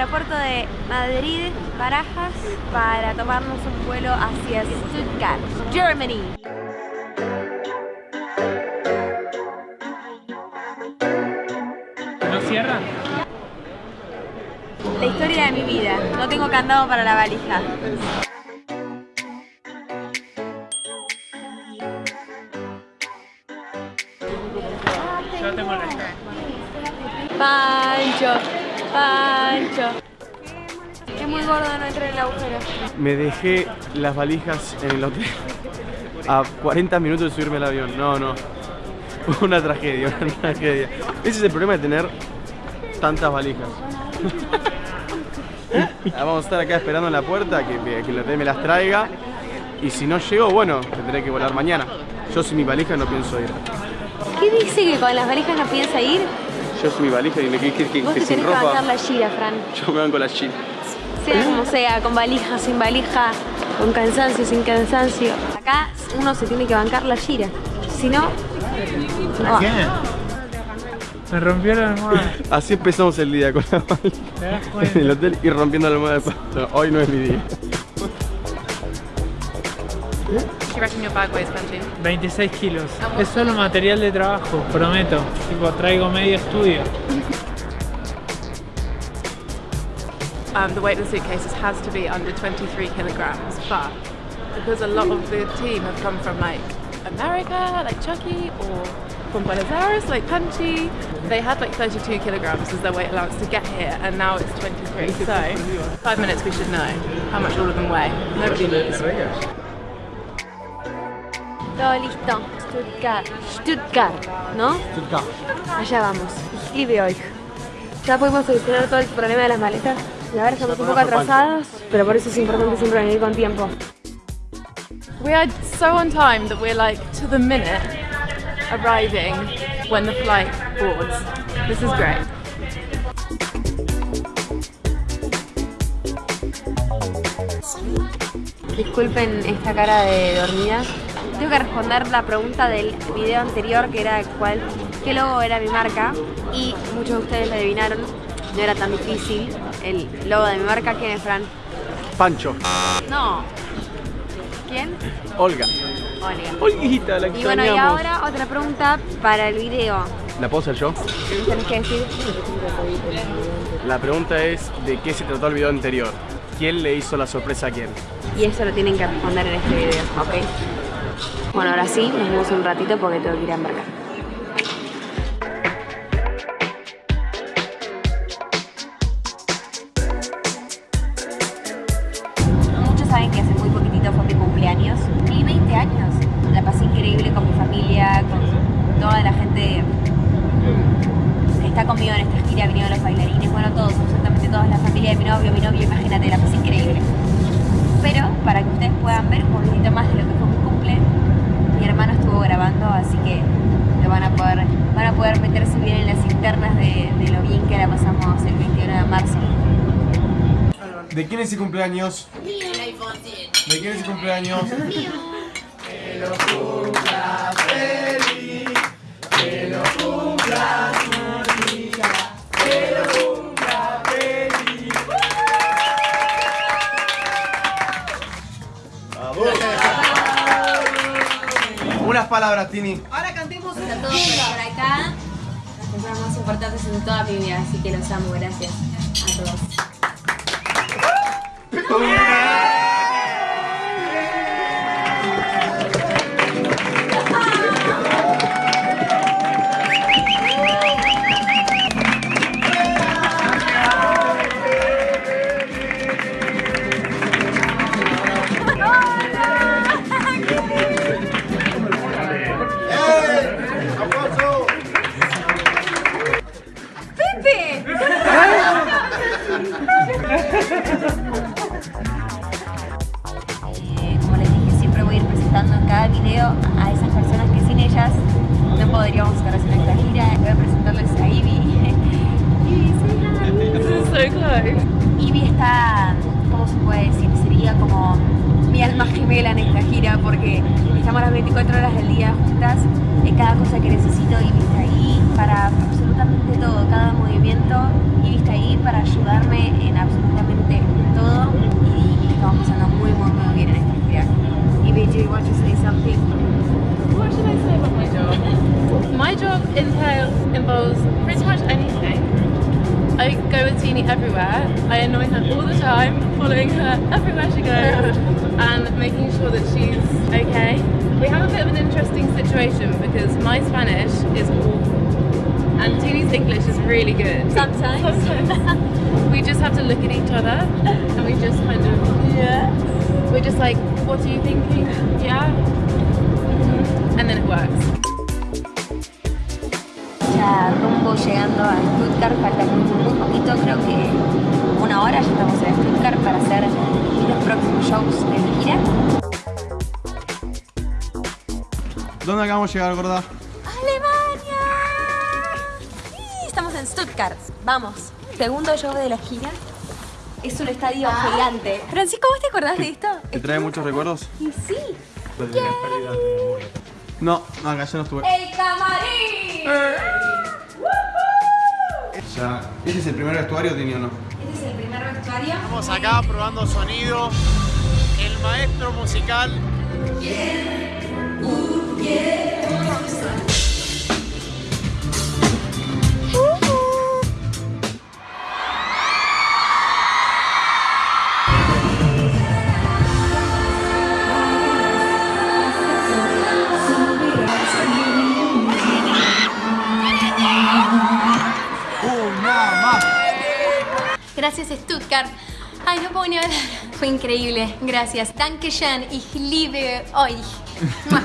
aeropuerto de Madrid, Barajas, para tomarnos un vuelo hacia Stuttgart, Germany. ¿No cierra? La historia de mi vida. No tengo candado para la valija. Pancho. Es muy gordo no entrar en el agujero. Me dejé las valijas en el hotel a 40 minutos de subirme al avión. No, no. Una tragedia, una tragedia. Ese es el problema de tener tantas valijas. Vamos a estar acá esperando en la puerta que, que el hotel me las traiga. Y si no llego, bueno, tendré que volar mañana. Yo sin mi valija no pienso ir. ¿Qué dice que con las valijas no piensa ir? Yo sin mi valija y me que, que, que, Vos que te sin tenés que bancar ropa. la gira, Fran. Yo me van con la china. Sea como sea, con valija, sin valija, con cansancio, sin cansancio. Acá uno se tiene que bancar la gira. Si no, no va. Me rompió la almohada. Así empezamos el día con la valija ¿Te das en el hotel y rompiendo la almohada de pasto. Hoy no es mi día. Do you reckon your bag weighs, Benji? 26 kilos. Es solo material de trabajo, prometo. Tipo, traigo medio estudio. Um, the weight of the suitcases has to be under 23 kilograms, but because a lot of the team have come from like America, like Chucky, or from Buenos Aires, like Punchy, they had like 32 kilograms as their weight allowance to get here, and now it's 23. So, five minutes we should know how much all of them weigh. Nobody knows. Todo listo. Stuttgart. Stuttgart, ¿no? Allá vamos. Y de hoy. Ya pudimos solucionar todo el problema de las maletas. Y ahora estamos un poco atrasados, pero por eso es importante siempre venir con tiempo. We are so on time that we're like to the minute arriving when the flight boards. This is great. Disculpen esta cara de dormida. Tengo que responder la pregunta del video anterior que era cuál, qué logo era mi marca y muchos de ustedes lo adivinaron. No era tan difícil. El logo de mi marca, ¿quién es Fran? Pancho, No. ¿Quién? Olga. Olga. Olguita, la Y bueno, y ahora otra pregunta para el video. ¿La puedo hacer yo? Que decir. La pregunta es de qué se trató el video anterior. ¿Quién le hizo la sorpresa a quién? Y eso lo tienen que responder en este video, ¿ok? Bueno, ahora sí, nos vemos un ratito porque tengo que ir a embarcar. Muchos saben que hace muy poquitito fue mi cumpleaños. Cumplí 20 años. La pasé increíble con mi familia, con toda la gente que está conmigo en esta gira, vinieron los bailarines, bueno, todos, absolutamente toda la familia de mi novio, mi novio, imagínate, la pasé increíble. Pero para que ustedes puedan ver un poquitito más de lo que fue grabando, así que lo van a poder, van a poder meterse bien en las internas de, de lo bien que la pasamos el 21 de marzo. ¿De quién es el cumpleaños? ¿De quién es el cumpleaños? Unas palabras, Tini. Ahora cantemos a todos por acá. Las personas más importantes en toda mi vida, así que los amo, gracias a todos. No podríamos estar haciendo esta gira. Voy a presentarles a Ivy. Ivy, close. Ivy está, ¿cómo se puede decir? Sería como mi alma gemela en esta gira porque estamos las 24 horas del día juntas. En cada cosa que necesito, Ivy está ahí para absolutamente todo, cada movimiento y está ahí para ayudarme en I go with Teeny everywhere. I annoy her all the time, following her everywhere she goes and making sure that she's okay. We have a bit of an interesting situation because my Spanish is awful and Teeny's English is really good. Sometimes. Sometimes. we just have to look at each other and we just kind of Yeah. we're just like, what are you thinking? Yeah. Mhm. And then it works. Ya rumbo llegando a Stuttgart, falta muy, muy poquito, creo que una hora ya estamos en Stuttgart para hacer los próximos shows de mi gira. ¿Dónde acabamos de llegar, gorda? ¡Alemania! Sí, Estamos en Stuttgart, vamos. Segundo show de la gira. Es un estadio gigante. Francisco, ¿vos te acordás de esto? ¿Te trae muchos recuerdos? Y sí. No, acá ya no estuve. ¡El camarín! Ya. ¿Este es el primer vestuario, Tini, o no? Este es el primer vestuario. Estamos acá probando sonido. El maestro musical. Gracias Stuttgart. Ay, no puedo ni hablar. Fue increíble. Gracias. Dankeschön. Ich liebe euch.